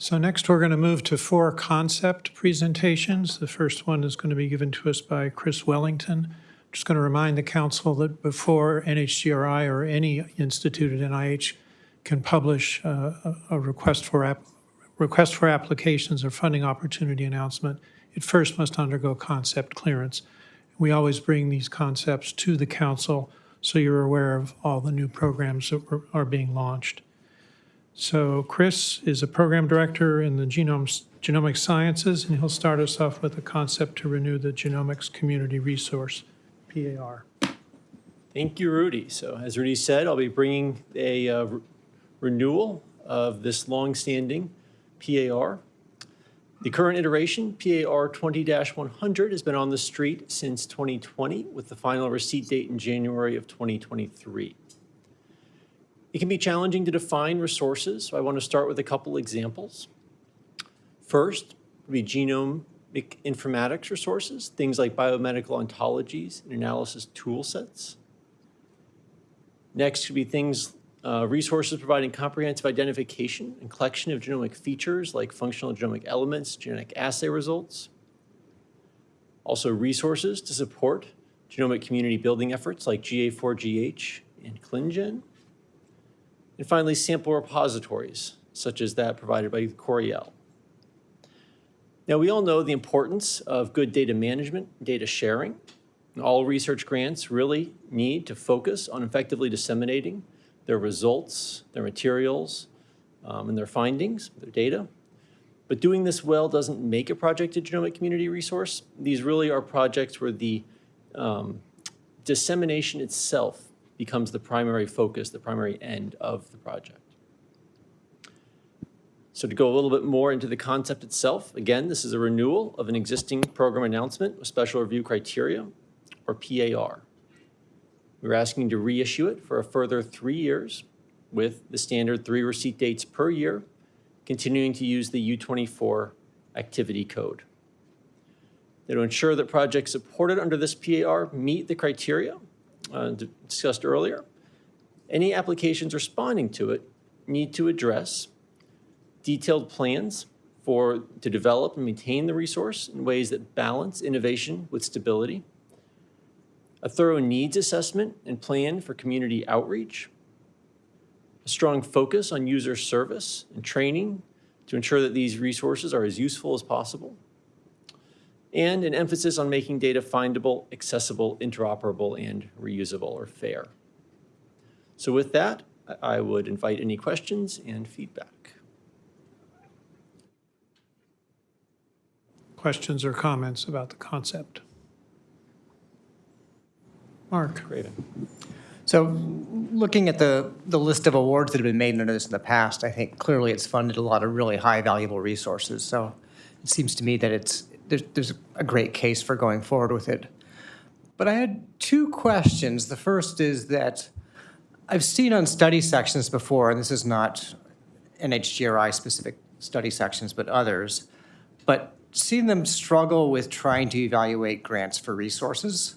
So next, we're going to move to four concept presentations. The first one is going to be given to us by Chris Wellington. Just going to remind the council that before NHGRI or any institute at NIH can publish uh, a request for, request for applications or funding opportunity announcement, it first must undergo concept clearance. We always bring these concepts to the council so you're aware of all the new programs that are being launched. So Chris is a program director in the genomes, genomic sciences, and he'll start us off with a concept to renew the genomics community resource, PAR. Thank you, Rudy. So as Rudy said, I'll be bringing a uh, re- renewal of this longstanding PAR. The current iteration, PAR 20-100, has been on the street since 2020 with the final receipt date in January of 2023. It can be challenging to define resources, so I want to start with a couple examples. First would be genome informatics resources, things like biomedical ontologies and analysis tool sets. Next could be things, uh, resources providing comprehensive identification and collection of genomic features like functional genomic elements, genetic assay results. Also resources to support genomic community building efforts like GA4GH and ClinGen. And finally, sample repositories, such as that provided by Coriell. Now, we all know the importance of good data management, data sharing. All research grants really need to focus on effectively disseminating their results, their materials, um, and their findings, their data. But doing this well doesn't make a project a genomic community resource. These really are projects where the um, dissemination itself becomes the primary focus, the primary end of the project. So to go a little bit more into the concept itself, again, this is a renewal of an existing program announcement with special review criteria, or PAR. We're asking to reissue it for a further three years with the standard three receipt dates per year, continuing to use the U24 activity code. Now, to ensure that projects supported under this PAR meet the criteria uh, discussed earlier, any applications responding to it need to address detailed plans for, to develop and maintain the resource in ways that balance innovation with stability, a thorough needs assessment and plan for community outreach, a strong focus on user service and training to ensure that these resources are as useful as possible, and an emphasis on making data findable, accessible, interoperable, and reusable or fair. So with that, I I would invite any questions and feedback. Questions or comments about the concept? Mark? Craven. So looking at the, the list of awards that have been made under this in the past, I think clearly it's funded a lot of really high valuable resources. So it seems to me that it's, there's, there's a great case for going forward with it. But I had two questions. The first is that I've seen on study sections before, and this is not NHGRI specific study sections, but others, but seen them struggle with trying to evaluate grants for resources.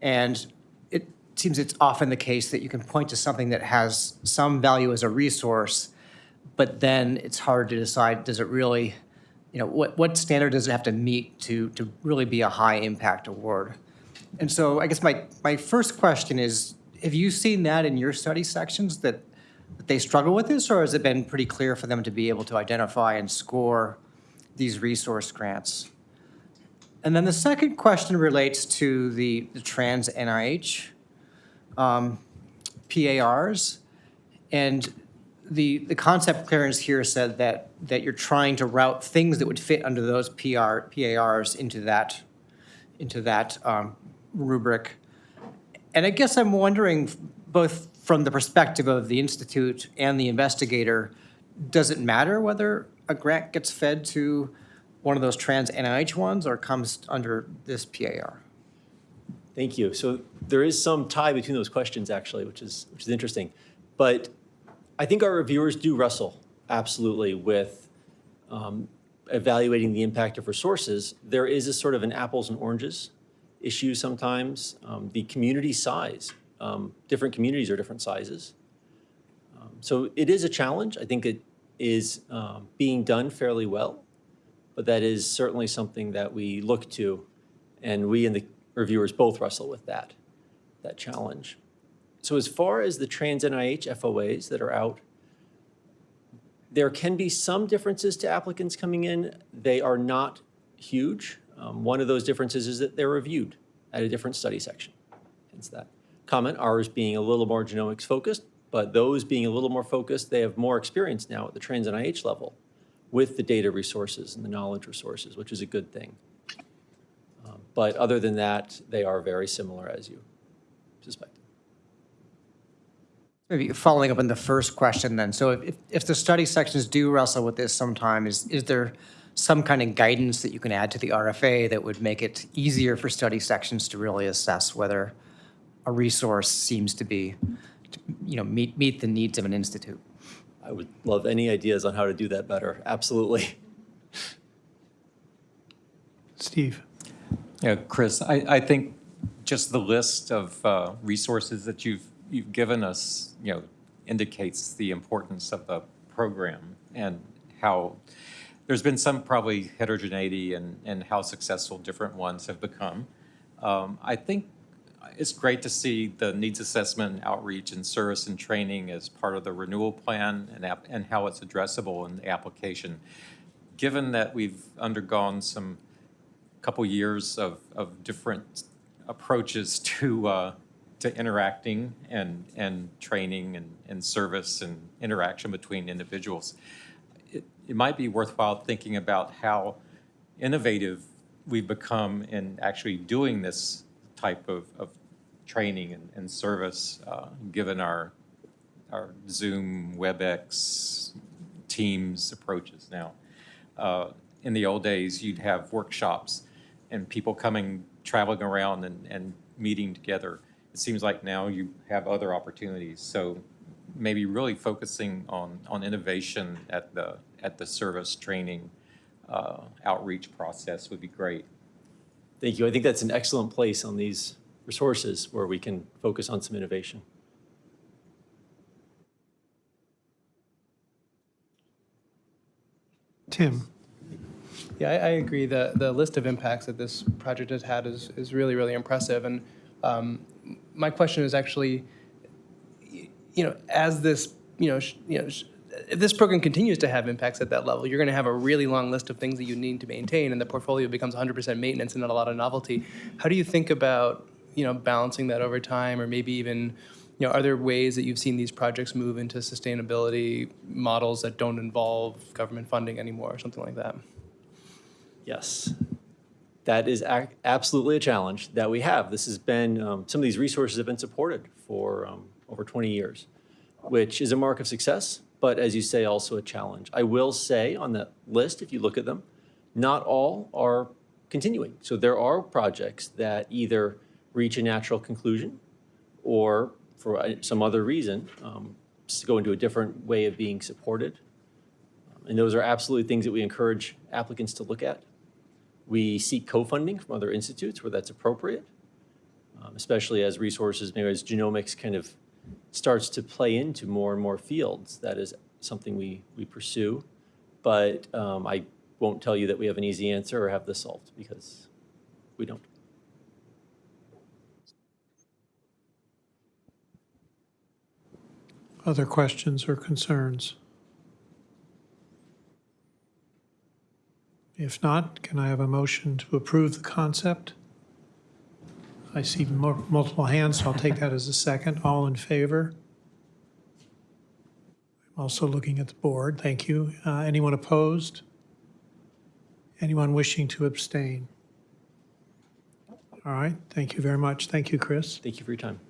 And it seems it's often the case that you can point to something that has some value as a resource, but then it's hard to decide, does it really, you know, what, what standard does it have to meet to, to really be a high impact award? And so I guess my, my first question is, have you seen that in your study sections that, that they struggle with this, or has it been pretty clear for them to be able to identify and score these resource grants? And then the second question relates to the, the trans NIH um, PARs. And the, the concept clearance here said that, that you're trying to route things that would fit under those PR, PARs into that, into that um, rubric. And I guess I'm wondering, both from the perspective of the institute and the investigator, does it matter whether a grant gets fed to one of those trans NIH ones or comes under this PAR? Thank you. So there is some tie between those questions, actually, which is, which is interesting. But I think our reviewers do wrestle absolutely with um, evaluating the impact of resources. There is a sort of an apples and oranges issue sometimes. Um, the community size, um, different communities are different sizes. Um, so it is a challenge. I think it is um, being done fairly well, but that is certainly something that we look to, and we and the reviewers both wrestle with that, that challenge. So as far as the trans NIH FOAs that are out, there can be some differences to applicants coming in. They are not huge. Um, One of those differences is that they're reviewed at a different study section. Hence that comment, ours being a little more genomics focused, but those being a little more focused, they have more experience now at the trans NIH level with the data resources and the knowledge resources, which is a good thing. Um, But other than that, they are very similar as you suspected. Maybe following up on the first question then, so if, if the study sections do wrestle with this sometime, is, is there some kind of guidance that you can add to the RFA that would make it easier for study sections to really assess whether a resource seems to be, you know, meet, meet the needs of an institute? I would love any ideas on how to do that better, absolutely. Steve? Yeah, Chris, I, I think just the list of uh, resources that you've, you've given us, you know, indicates the importance of the program and how, there's been some probably heterogeneity in, in how successful different ones have become. Um, I think it's great to see the needs assessment, outreach, and service and training as part of the renewal plan and, and how it's addressable in the application. Given that we've undergone some couple years of, of different approaches to, uh, to interacting and, and training and, and service and interaction between individuals. It, it might be worthwhile thinking about how innovative we've become in actually doing this type of, of training and, and service, uh, given our, our Zoom, WebEx, Teams approaches now. Uh, In the old days, you'd have workshops and people coming, traveling around and, and meeting together. It seems like now you have other opportunities. So maybe really focusing on, on innovation at the, at the service training uh, outreach process would be great. Thank you. I think that's an excellent place on these resources where we can focus on some innovation. Tim? Yeah, I, I agree. The, the list of impacts that this project has had is, is really, really impressive. And um, my question is actually, you know, as this, you know, you know, if this program continues to have impacts at that level, you're going to have a really long list of things that you need to maintain, and the portfolio becomes 100% maintenance and not a lot of novelty. How do you think about, you know, balancing that over time, or maybe even, you know, are there ways that you've seen these projects move into sustainability models that don't involve government funding anymore, or something like that? Yes. That is absolutely a challenge that we have. This has been, um, some of these resources have been supported for um, over 20 years, which is a mark of success, but as you say, also a challenge. I will say on that list, if you look at them, not all are continuing. So there are projects that either reach a natural conclusion or for uh, some other reason, um, go into a different way of being supported. And those are absolutely things that we encourage applicants to look at. We seek co-funding from other institutes where that's appropriate, um, especially as resources, maybe as genomics kind of starts to play into more and more fields. That is something we, we pursue. But um, I won't tell you that we have an easy answer or have this solved because we don't. Other questions or concerns? If not, can I have a motion to approve the concept? I see mul- multiple hands, so I'll take that as a second. All in favor? I'm also looking at the board. Thank you. Uh, Anyone opposed? Anyone wishing to abstain? All right, thank you very much. Thank you, Chris. Thank you for your time.